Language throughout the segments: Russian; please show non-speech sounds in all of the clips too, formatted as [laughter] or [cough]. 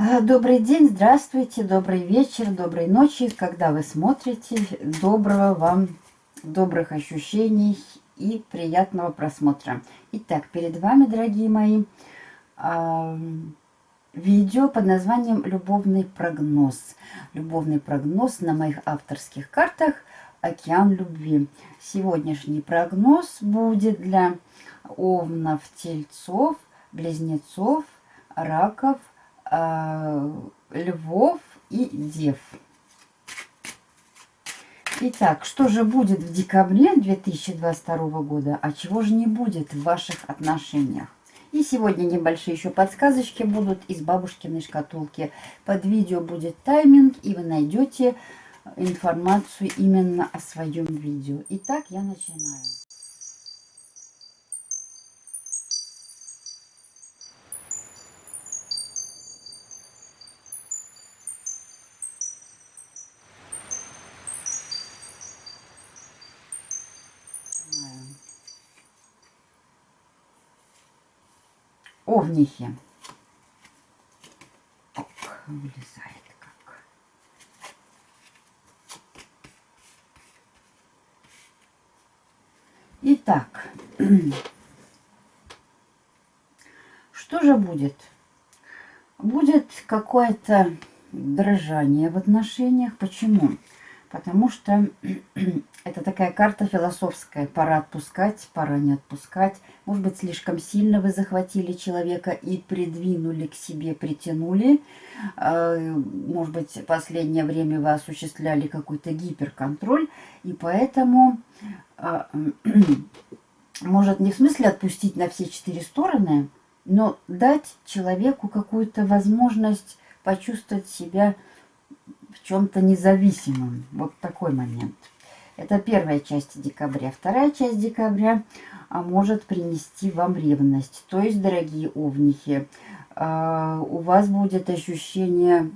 А, добрый день, здравствуйте, добрый вечер, доброй ночи, когда вы смотрите. Доброго вам, добрых ощущений и приятного просмотра. Итак, перед вами, дорогие мои, а, видео под названием «Любовный прогноз». Любовный прогноз на моих авторских картах «Океан любви». Сегодняшний прогноз будет для овнов, тельцов, близнецов, раков, э, львов и дев. Итак, что же будет в декабре 2022 года, а чего же не будет в ваших отношениях? И сегодня небольшие еще подсказочки будут из бабушкиной шкатулки. Под видео будет тайминг, и вы найдете информацию именно о своем видео. Итак, я начинаю. Овнихи. Так, вылезает как. Итак, [clears throat] что же будет? Будет какое-то дрожание в отношениях. Почему? Потому что [clears throat] это такая карта философская. Пора отпускать, пора не отпускать. Может быть, слишком сильно вы захватили человека и придвинули к себе, притянули. А, может быть, последнее время вы осуществляли какой-то гиперконтроль. И поэтому, а, [clears throat] может, не в смысле отпустить на все четыре стороны, но дать человеку какую-то возможность почувствовать себя в чем-то независимым. Вот такой момент. Это первая часть декабря. Вторая часть декабря а, может принести вам ревность. То есть, дорогие овнихи, а, у вас будет ощущение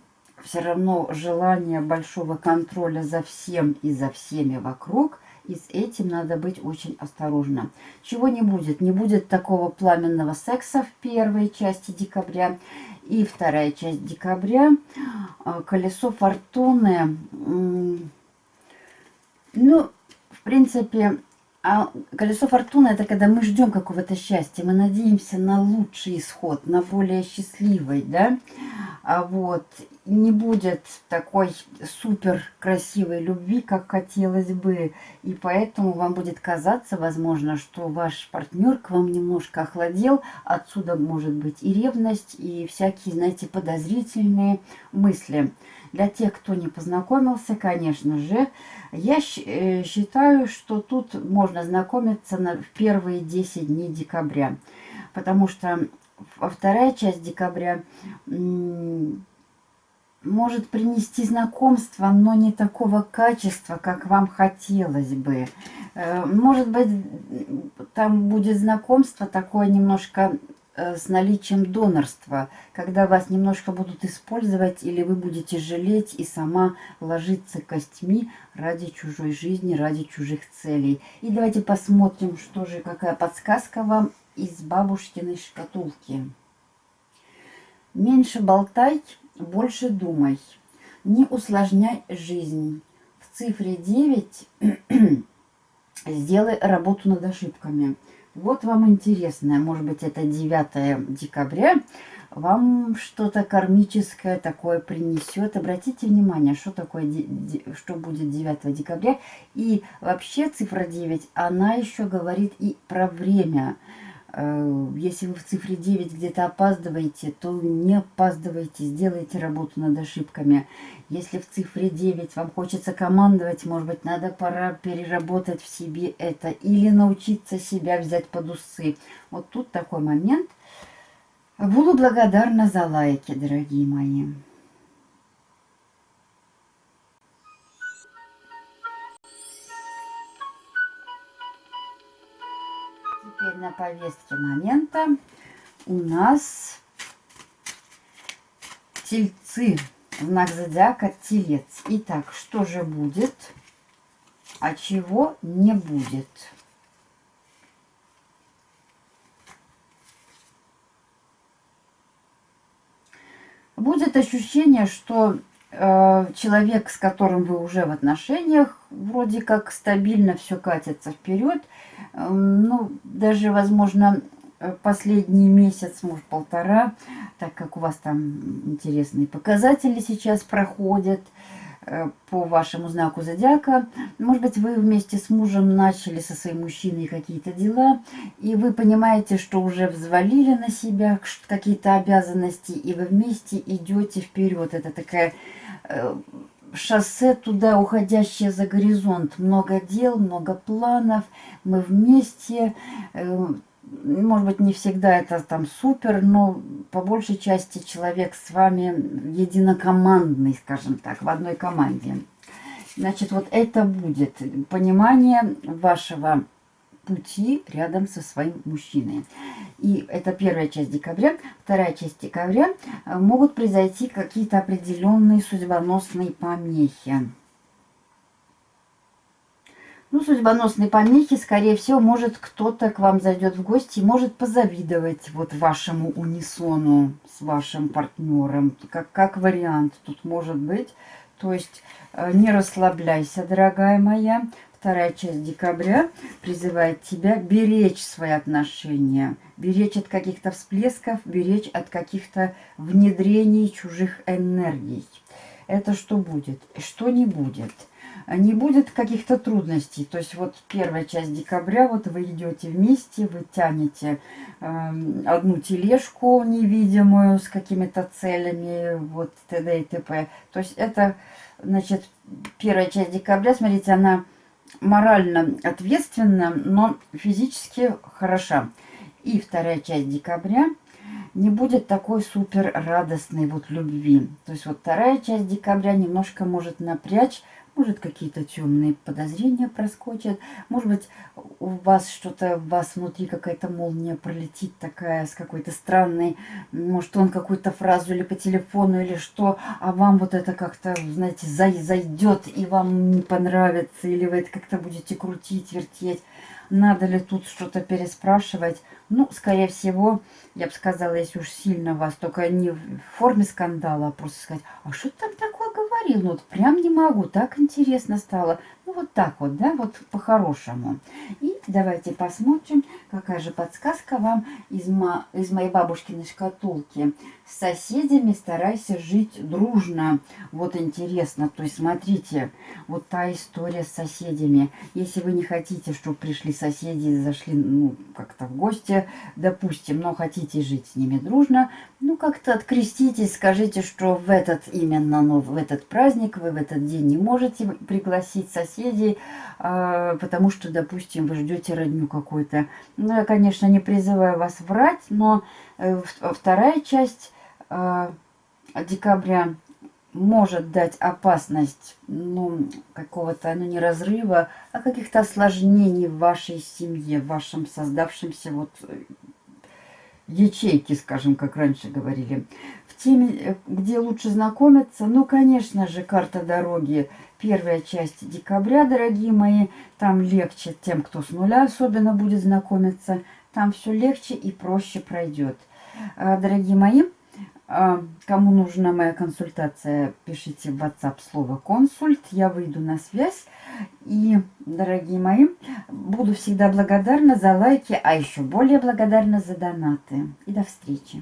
все равно желания большого контроля за всем и за всеми вокруг. И с этим надо быть очень осторожным. Чего не будет? Не будет такого пламенного секса в первой части декабря. И вторая часть декабря. А, колесо фортуны. Ну, в принципе, а колесо фортуны это когда мы ждем какого-то счастья, мы надеемся на лучший исход, на более счастливый, да, а вот не будет такой супер красивой любви, как хотелось бы, и поэтому вам будет казаться, возможно, что ваш партнер к вам немножко охладел, отсюда может быть и ревность, и всякие, знаете, подозрительные мысли. Для тех, кто не познакомился, конечно же, я э, считаю, что тут можно знакомиться на, в первые 10 дней декабря. Потому что вторая часть декабря может принести знакомство, но не такого качества, как вам хотелось бы. Э, может быть, там будет знакомство такое немножко Э, с наличием донорства, когда вас немножко будут использовать или вы будете жалеть и сама ложиться костьми ради чужой жизни, ради чужих целей. И давайте посмотрим, что же, какая подсказка вам из бабушкиной шкатулки. Меньше болтай, больше думай. Не усложняй жизнь. В цифре 9 [clears throat] сделай работу над ошибками. Вот вам интересное, может быть, это 9 декабря, вам что-то кармическое такое принесет. Обратите внимание, что такое, что будет 9 декабря. И вообще цифра 9, она еще говорит и про время. Э, если вы в цифре 9 где-то опаздываете, то не опаздывайте, сделайте работу над ошибками. Если в цифре 9 вам хочется командовать, может быть, надо пора переработать в себе это или научиться себя взять под усы. Вот тут такой момент. Буду благодарна за лайки, дорогие мои. Теперь на повестке момента у нас тельцы. Знак зодиака телец. Итак, что же будет, а чего не будет? будет ощущение, что человек, с которым вы уже в отношениях, вроде как стабильно все катится вперед. Э, ну, даже, возможно, последний месяц, может, полтора, так как у вас там интересные показатели сейчас проходят, Э, по вашему знаку зодиака. Может быть, вы вместе с мужем начали со своим мужчиной какие-то дела, и вы понимаете, что уже взвалили на себя какие-то обязанности, и вы вместе идете вперед. Это такая э, шоссе туда, уходящее за горизонт. Много дел, много планов. Мы вместе э, может быть, не всегда это там супер, но по большей части человек с вами единокомандный, скажем так, в одной команде. Значит, вот это будет понимание вашего пути рядом со своим мужчиной. И это первая часть декабря. Вторая часть декабря э, могут произойти какие-то определенные судьбоносные помехи. Ну, судьбоносные помехи, скорее всего, может кто-то к вам зайдет в гости и может позавидовать вот вашему унисону с вашим партнером. Как, как вариант тут может быть. То есть э, не расслабляйся, дорогая моя. Вторая часть декабря призывает тебя беречь свои отношения, беречь от каких-то всплесков, беречь от каких-то внедрений чужих энергий. Это что будет что не будет – не будет каких-то трудностей. То есть вот первая часть декабря, вот вы идете вместе, вы тянете э, одну тележку невидимую с какими-то целями, вот т.д. и т.п. То есть это, значит, первая часть декабря, смотрите, она морально ответственна, но физически хороша. И вторая часть декабря не будет такой супер радостной вот любви. То есть вот вторая часть декабря немножко может напрячь может, какие-то темные подозрения проскочат. Может быть, у вас что-то, у вас внутри какая-то молния пролетит такая с какой-то странной. Может, он какую-то фразу или по телефону, или что. А вам вот это как-то, знаете, зайдет и вам не понравится. Или вы это как-то будете крутить, вертеть. Надо ли тут что-то переспрашивать? Ну, скорее всего, я бы сказала, если уж сильно вас, только не в форме скандала, а просто сказать, а что там такое говорил? Ну, вот прям не могу, так интересно стало. Ну, вот так вот, да, вот по-хорошему. И давайте посмотрим, какая же подсказка вам из, мо из моей бабушкиной шкатулки. С соседями старайся жить дружно. Вот интересно, то есть смотрите, вот та история с соседями. Если вы не хотите, чтобы пришли соседи зашли, ну, как-то в гости, допустим, но хотите жить с ними дружно, ну, как-то откреститесь, скажите, что в этот именно, ну, в этот праздник вы в этот день не можете пригласить соседей, э, потому что, допустим, вы ждете родню какую-то. Ну, я, конечно, не призываю вас врать, но э, вторая часть э, декабря может дать опасность, ну, какого-то, ну, не разрыва, а каких-то осложнений в вашей семье, в вашем создавшемся вот ячейки, скажем, как раньше говорили. В теме, э, где лучше знакомиться, ну, конечно же, карта дороги. Первая часть декабря, дорогие мои, там легче тем, кто с нуля особенно будет знакомиться. Там все легче и проще пройдет. А, дорогие мои, а, кому нужна моя консультация, пишите в WhatsApp слово «консульт». Я выйду на связь. И, дорогие мои, буду всегда благодарна за лайки, а еще более благодарна за донаты. И до встречи.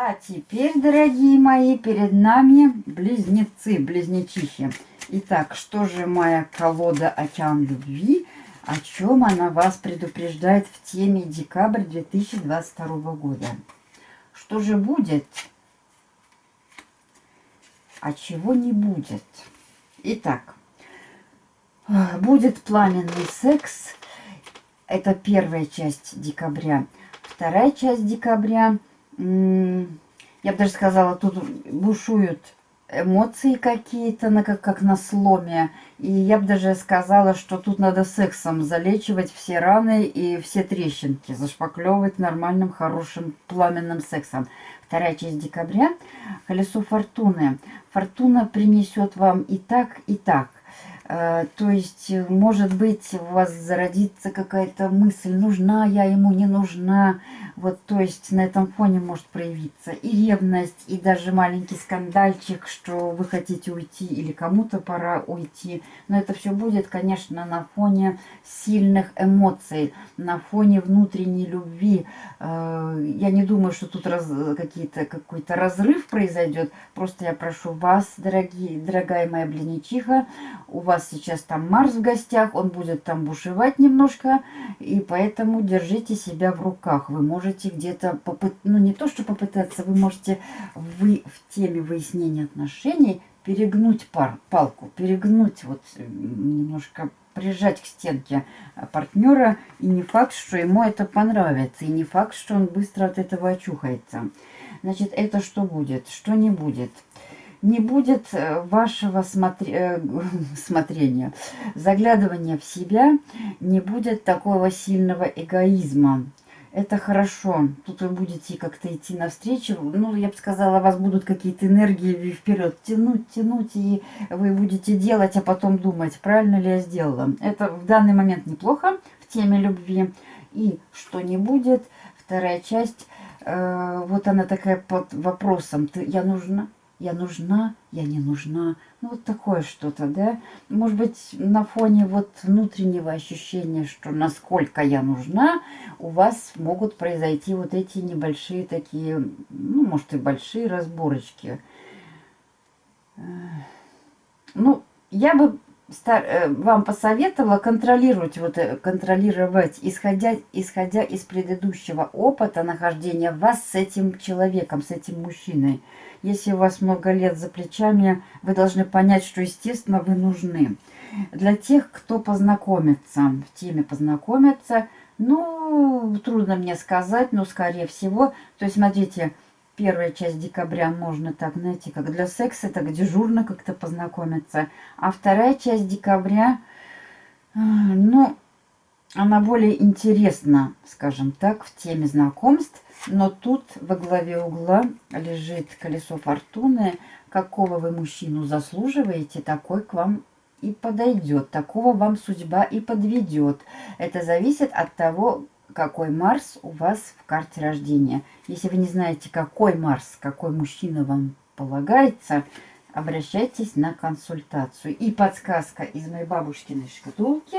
А теперь, дорогие мои, перед нами близнецы, близнечихи. Итак, что же моя колода «Океан любви», о чем она вас предупреждает в теме декабрь 2022 года? Что же будет, а чего не будет? Итак, будет пламенный секс. Это первая часть декабря. Вторая часть декабря – я бы даже сказала, тут бушуют эмоции какие-то, на, как, как на сломе. И я бы даже сказала, что тут надо сексом залечивать все раны и все трещинки, зашпаклевывать нормальным, хорошим, пламенным сексом. Вторая часть декабря. Колесо фортуны. Фортуна принесет вам и так, и так. Э, то есть, может быть, у вас зародится какая-то мысль, нужна я ему, не нужна. Вот, то есть, на этом фоне может проявиться и ревность, и даже маленький скандальчик, что вы хотите уйти или кому-то пора уйти. Но это все будет, конечно, на фоне сильных эмоций, на фоне внутренней любви. Э, я не думаю, что тут раз, какие-то какой-то разрыв произойдет. Просто я прошу вас, дорогие, дорогая моя блиничиха, у вас вас сейчас там Марс в гостях, он будет там бушевать немножко, и поэтому держите себя в руках. Вы можете где-то попытаться, ну не то, что попытаться, вы можете вы в теме выяснения отношений перегнуть пар, палку, перегнуть вот немножко прижать к стенке партнера, и не факт, что ему это понравится, и не факт, что он быстро от этого очухается. Значит, это что будет, что не будет – не будет э, вашего смотри... Э, [laughs] смотрения, заглядывания в себя, не будет такого сильного эгоизма. Это хорошо. Тут вы будете как-то идти навстречу. Ну, я бы сказала, вас будут какие-то энергии вперед тянуть, тянуть, и вы будете делать, а потом думать, правильно ли я сделала. Это в данный момент неплохо в теме любви. И что не будет, вторая часть, э, вот она такая под вопросом, ты, я нужна, я нужна, я не нужна. Ну, вот такое что-то, да? Может быть, на фоне вот внутреннего ощущения, что насколько я нужна, у вас могут произойти вот эти небольшие такие, ну, может, и большие разборочки. Ну, я бы э, вам посоветовала контролировать, вот, э, контролировать, исходя, исходя из предыдущего опыта нахождения вас с этим человеком, с этим мужчиной. Если у вас много лет за плечами, вы должны понять, что, естественно, вы нужны. Для тех, кто познакомится, в теме познакомиться, ну, трудно мне сказать, но, скорее всего, то есть, смотрите, первая часть декабря можно так, знаете, как для секса, так дежурно как-то познакомиться. А вторая часть декабря, а, ну, она более интересна, скажем так, в теме знакомств. Но тут во главе угла лежит колесо фортуны. Какого вы мужчину заслуживаете, такой к вам и подойдет. Такого вам судьба и подведет. Это зависит от того, какой Марс у вас в карте рождения. Если вы не знаете, какой Марс, какой мужчина вам полагается, обращайтесь на консультацию. И подсказка из моей бабушкиной шкатулки.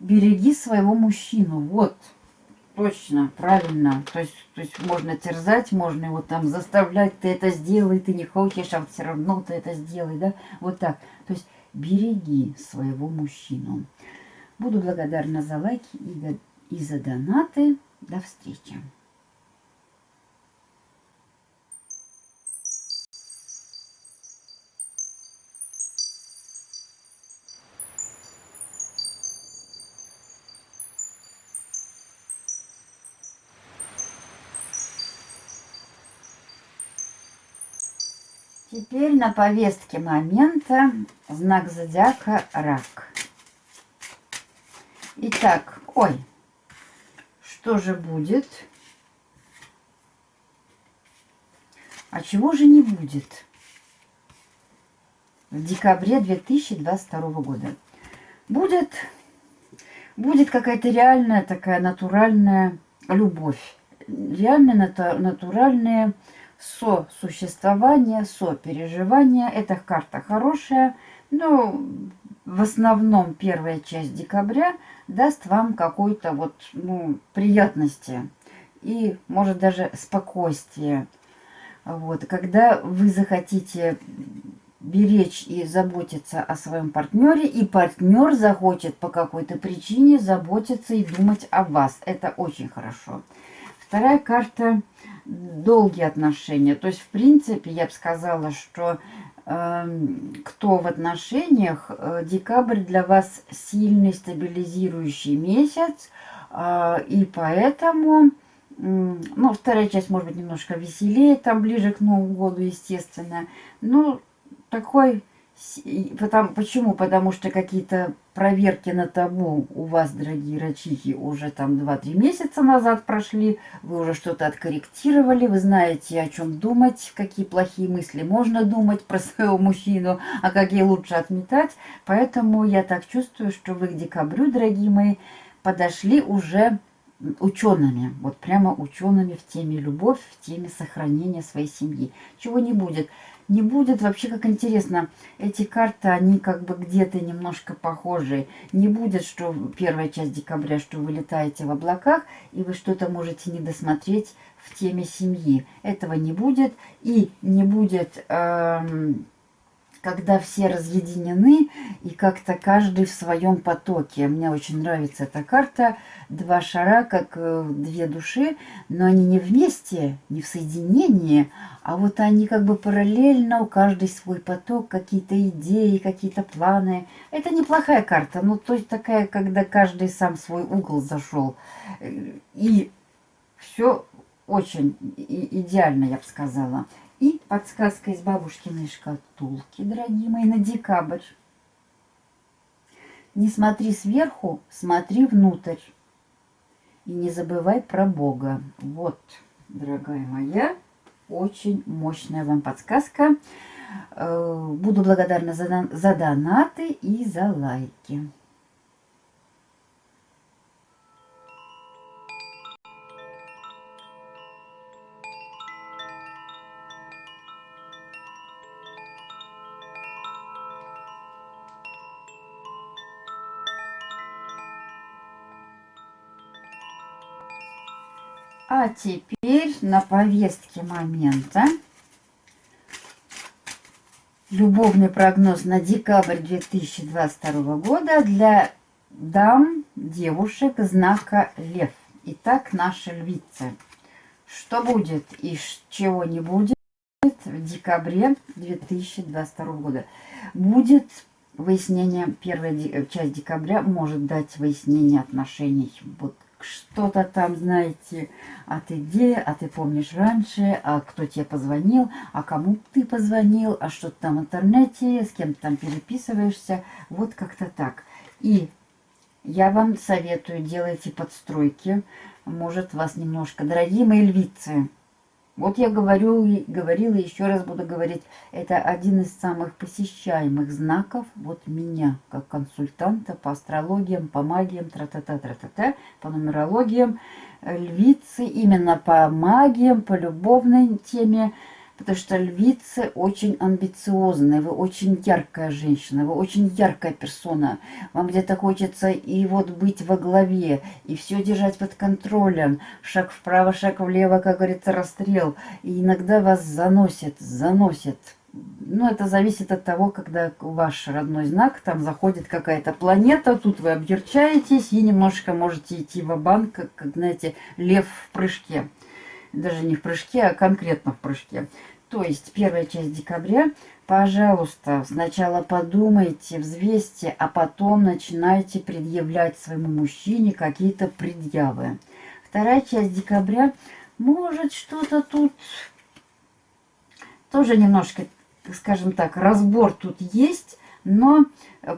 Береги своего мужчину. Вот. Точно, правильно. То есть, то есть можно терзать, можно его там заставлять, ты это сделай, ты не хочешь, а все равно ты это сделай, да? Вот так. То есть береги своего мужчину. Буду благодарна за лайки и, за донаты. До встречи. Теперь на повестке момента знак зодиака рак. Итак, ой, что же будет? А чего же не будет? В декабре 2022 года. Будет, будет какая-то реальная такая натуральная любовь. Реально натуральная сосуществование, сопереживание. Эта карта хорошая, но в основном первая часть декабря даст вам какой-то вот, ну, приятности и, может, даже спокойствие. Вот, когда вы захотите беречь и заботиться о своем партнере, и партнер захочет по какой-то причине заботиться и думать о вас. Это очень хорошо. Вторая карта – долгие отношения. То есть, в принципе, я бы сказала, что э, кто в отношениях, э, декабрь для вас сильный стабилизирующий месяц, э, и поэтому, э, ну, вторая часть может быть немножко веселее, там ближе к Новому году, естественно, ну, такой Потому, почему? Потому что какие-то проверки на табу у вас, дорогие рачихи, уже там 2-3 месяца назад прошли, вы уже что-то откорректировали, вы знаете, о чем думать, какие плохие мысли можно думать про своего мужчину, а какие лучше отметать. Поэтому я так чувствую, что вы к декабрю, дорогие мои, подошли уже учеными, вот прямо учеными в теме любовь, в теме сохранения своей семьи. Чего не будет не будет. Вообще, как интересно, эти карты, они как бы где-то немножко похожи. Не будет, что первая часть декабря, что вы летаете в облаках, и вы что-то можете не досмотреть в теме семьи. Этого не будет. И не будет... Эм, когда все разъединены и как-то каждый в своем потоке. Мне очень нравится эта карта. Два шара, как э, две души, но они не вместе, не в соединении, а вот они как бы параллельно, у каждой свой поток, какие-то идеи, какие-то планы. Это неплохая карта, ну то есть такая, когда каждый сам свой угол зашел. И все очень идеально, я бы сказала. И подсказка из бабушкиной шкатулки, дорогие мои, на декабрь. Не смотри сверху, смотри внутрь. И не забывай про Бога. Вот, дорогая моя, очень мощная вам подсказка. Э, буду благодарна за, за донаты и за лайки. Теперь на повестке момента любовный прогноз на декабрь 2022 года для дам, девушек знака Лев. Итак, наши львицы. Что будет и чего не будет в декабре 2022 года? Будет выяснение, первая часть декабря может дать выяснение отношений. Вот что-то там, знаете, а ты где, а ты помнишь раньше, а кто тебе позвонил, а кому ты позвонил, а что ты там в интернете, с кем ты там переписываешься, вот как-то так. И я вам советую, делайте подстройки, может вас немножко, дорогие мои львицы, вот я говорю, и говорила, еще раз буду говорить, это один из самых посещаемых знаков вот меня, как консультанта по астрологиям, по магиям, тра-та-та-тра-та-та, по нумерологиям, львицы именно по магиям, по любовной теме, Потому что львицы очень амбициозные, вы очень яркая женщина, вы очень яркая персона. Вам где-то хочется и вот быть во главе, и все держать под контролем. Шаг вправо, шаг влево, как говорится, расстрел. И иногда вас заносит, заносит. Ну, это зависит от того, когда ваш родной знак, там заходит какая-то планета, тут вы объерчаетесь и немножко можете идти в банк как, знаете, лев в прыжке. Даже не в прыжке, а конкретно в прыжке. То есть первая часть декабря, пожалуйста, сначала подумайте, взвесьте, а потом начинайте предъявлять своему мужчине какие-то предъявы. Вторая часть декабря, может что-то тут тоже немножко, скажем так, разбор тут есть, но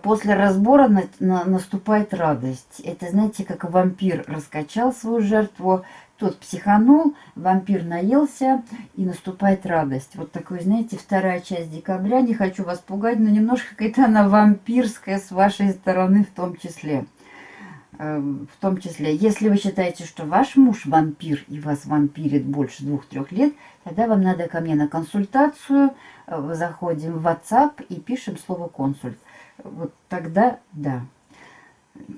после разбора на, на, наступает радость. Это, знаете, как вампир раскачал свою жертву, тот психанул, вампир наелся, и наступает радость. Вот такой, знаете, вторая часть декабря. Не хочу вас пугать, но немножко какая-то она вампирская с вашей стороны в том числе. Эм, в том числе, если вы считаете, что ваш муж вампир и вас вампирит больше двух-трех лет, тогда вам надо ко мне на консультацию. Э, заходим в WhatsApp и пишем слово «консульт». Вот тогда да.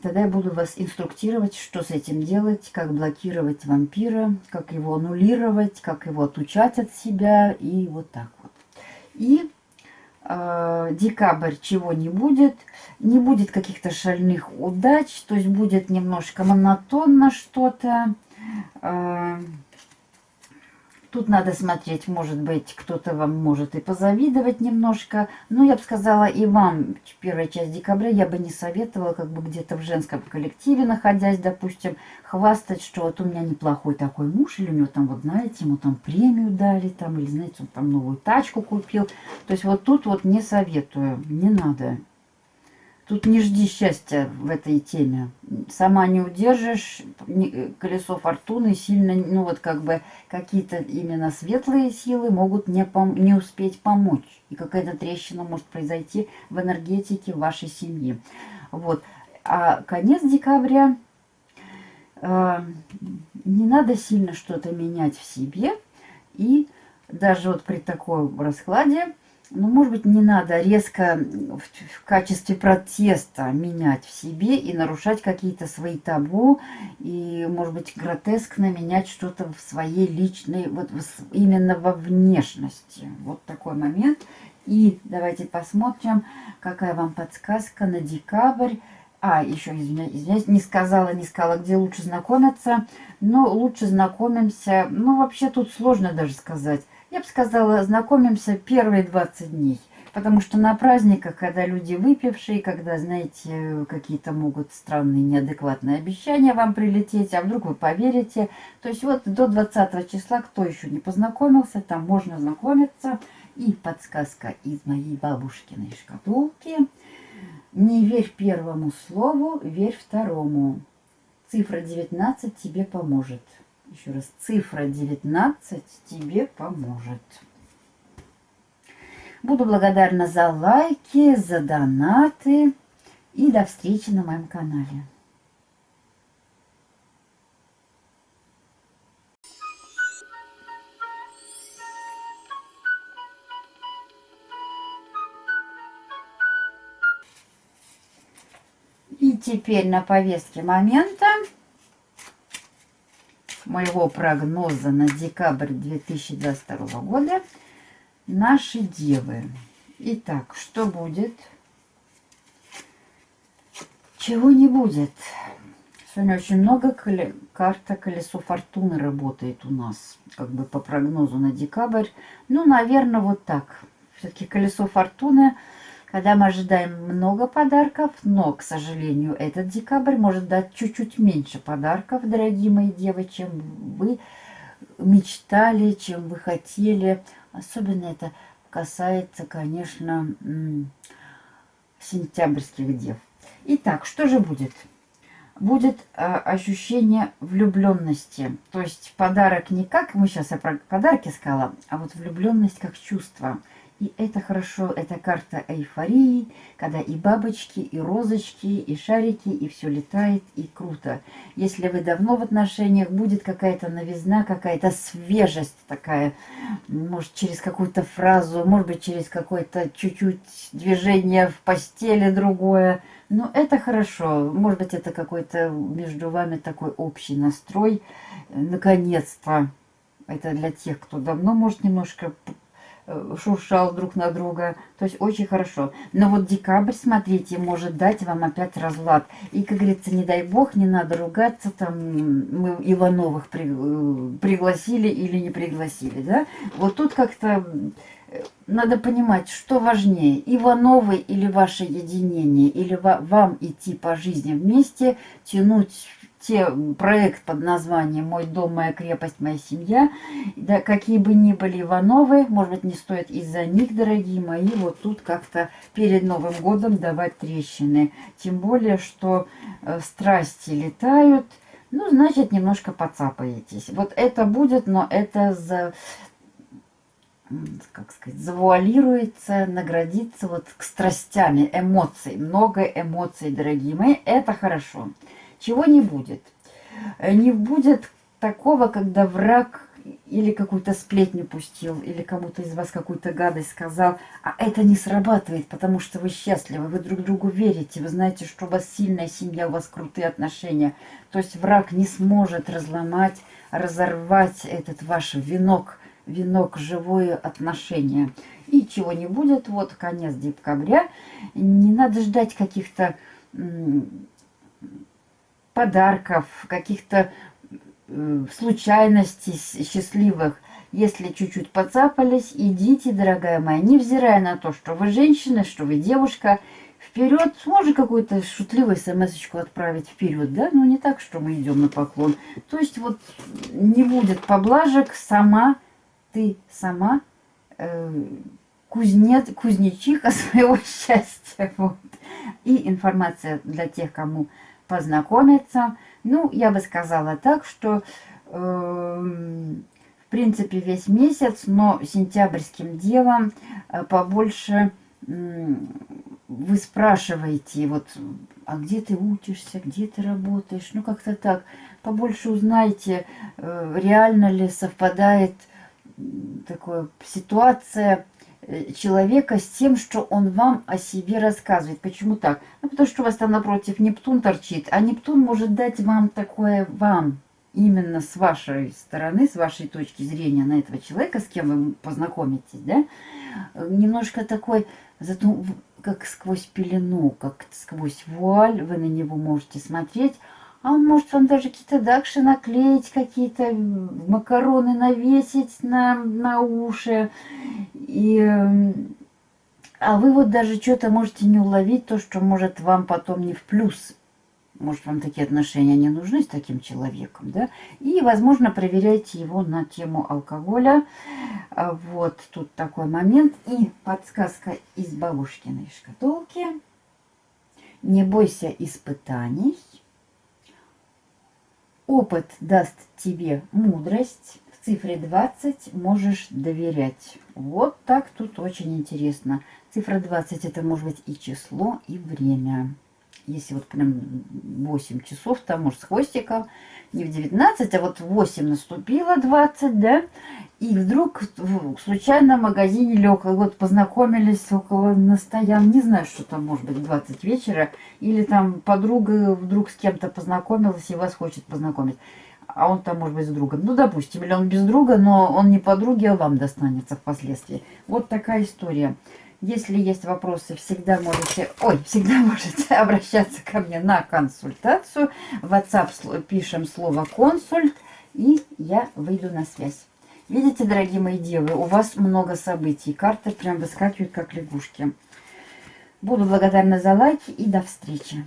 Тогда я буду вас инструктировать, что с этим делать, как блокировать вампира, как его аннулировать, как его отучать от себя и вот так вот. И э, декабрь чего не будет, не будет каких-то шальных удач, то есть будет немножко монотонно что-то. Э, Тут надо смотреть, может быть, кто-то вам может и позавидовать немножко. Но я бы сказала, и вам первая часть декабря я бы не советовала, как бы где-то в женском коллективе находясь, допустим, хвастать, что вот у меня неплохой такой муж, или у него там, вот знаете, ему там премию дали, там, или, знаете, он там новую тачку купил. То есть вот тут вот не советую, не надо. Тут не жди счастья в этой теме. Сама не удержишь, колесо фортуны сильно, ну вот как бы какие-то именно светлые силы могут не, пом не успеть помочь. И какая-то трещина может произойти в энергетике вашей семьи. Вот. А конец декабря э, не надо сильно что-то менять в себе. И даже вот при таком раскладе ну, может быть, не надо резко в, в качестве протеста менять в себе и нарушать какие-то свои табу, и, может быть, гротескно менять что-то в своей личной, вот именно во внешности. Вот такой момент. И давайте посмотрим, какая вам подсказка на декабрь. А, еще, извиняюсь, извиняюсь, не сказала, не сказала, где лучше знакомиться. Но лучше знакомимся, ну, вообще тут сложно даже сказать я бы сказала, знакомимся первые 20 дней. Потому что на праздниках, когда люди выпившие, когда, знаете, какие-то могут странные, неадекватные обещания вам прилететь, а вдруг вы поверите. То есть вот до 20 числа, кто еще не познакомился, там можно знакомиться. И подсказка из моей бабушкиной шкатулки. Не верь первому слову, верь второму. Цифра 19 тебе поможет. Еще раз, цифра 19 тебе поможет. Буду благодарна за лайки, за донаты. И до встречи на моем канале. И теперь на повестке момента моего прогноза на декабрь 2022 года наши девы. Итак, что будет? Чего не будет? Сегодня очень много коле... карта колесо фортуны работает у нас, как бы по прогнозу на декабрь. Ну, наверное, вот так. Все-таки колесо фортуны когда мы ожидаем много подарков, но, к сожалению, этот декабрь может дать чуть-чуть меньше подарков, дорогие мои девы, чем вы мечтали, чем вы хотели. Особенно это касается, конечно, сентябрьских дев. Итак, что же будет? Будет э, ощущение влюбленности. То есть подарок не как, мы сейчас о подарке сказала, а вот влюбленность как чувство – и это хорошо, это карта эйфории, когда и бабочки, и розочки, и шарики, и все летает, и круто. Если вы давно в отношениях, будет какая-то новизна, какая-то свежесть такая, может, через какую-то фразу, может быть, через какое-то чуть-чуть движение в постели другое. Но это хорошо. Может быть, это какой-то между вами такой общий настрой. Наконец-то. Это для тех, кто давно, может, немножко шуршал друг на друга. То есть очень хорошо. Но вот декабрь, смотрите, может дать вам опять разлад. И, как говорится, не дай бог, не надо ругаться, там мы Ивановых при, э, пригласили или не пригласили, да? Вот тут как-то э, надо понимать, что важнее, Ивановы или ваше единение, или вам идти по жизни вместе, тянуть те проект под названием «Мой дом, моя крепость, моя семья». Да, какие бы ни были Ивановы, может быть, не стоит из-за них, дорогие мои, вот тут как-то перед Новым годом давать трещины. Тем более, что э, страсти летают, ну, значит, немножко поцапаетесь. Вот это будет, но это за как сказать, завуалируется, наградится вот к страстями, эмоций. Много эмоций, дорогие мои, это хорошо. Чего не будет? Э, не будет такого, когда враг или какую-то сплетню пустил, или кому-то из вас какую-то гадость сказал, а это не срабатывает, потому что вы счастливы, вы друг другу верите, вы знаете, что у вас сильная семья, у вас крутые отношения. То есть враг не сможет разломать, разорвать этот ваш венок, венок живое отношение. И чего не будет, вот конец декабря, не надо ждать каких-то подарков, каких-то случайностей счастливых. Если чуть-чуть поцапались, идите, дорогая моя, невзирая на то, что вы женщина, что вы девушка, вперед, может какую-то шутливую смс отправить вперед, да, но не так, что мы идем на поклон. То есть вот не будет поблажек, сама ты сама э, кузнец, кузнечиха [laughs] своего счастья. Вот. И информация для тех, кому познакомиться. Ну, я бы сказала так, что э, в принципе весь месяц, но сентябрьским делом э, побольше э, вы спрашиваете, вот, а где ты учишься, где ты работаешь, ну как-то так, побольше узнаете, э, реально ли совпадает такая ситуация человека с тем, что он вам о себе рассказывает. Почему так? Ну, потому что у вас там напротив Нептун торчит, а Нептун может дать вам такое вам, именно с вашей стороны, с вашей точки зрения на этого человека, с кем вы познакомитесь, да, немножко такой, зато как сквозь пелену, как сквозь вуаль вы на него можете смотреть, а он может вам даже какие-то дакши наклеить, какие-то макароны навесить на, на уши. И, а вы вот даже что-то можете не уловить, то, что может вам потом не в плюс. Может, вам такие отношения не нужны с таким человеком, да? И, возможно, проверяйте его на тему алкоголя. А вот тут такой момент. И подсказка из бабушкиной шкатулки. Не бойся испытаний. Опыт даст тебе мудрость. Цифре 20 можешь доверять. Вот так тут очень интересно. Цифра 20 это может быть и число, и время. Если вот прям 8 часов, там может с хвостиком, не в 19, а вот 8 наступило 20, да, и вдруг случайно в магазине лег, вот познакомились около на стоян, не знаю, что там может быть 20 вечера, или там подруга вдруг с кем-то познакомилась и вас хочет познакомить, а он там может быть с другом. Ну, допустим, или он без друга, но он не подруги, а вам достанется впоследствии. Вот такая история. Если есть вопросы, всегда можете, ой, всегда [laughs] можете обращаться ко мне на консультацию. В WhatsApp пишем слово «консульт», и я выйду на связь. Видите, дорогие мои девы, у вас много событий. Карты прям выскакивают, как лягушки. Буду благодарна за лайки и до встречи.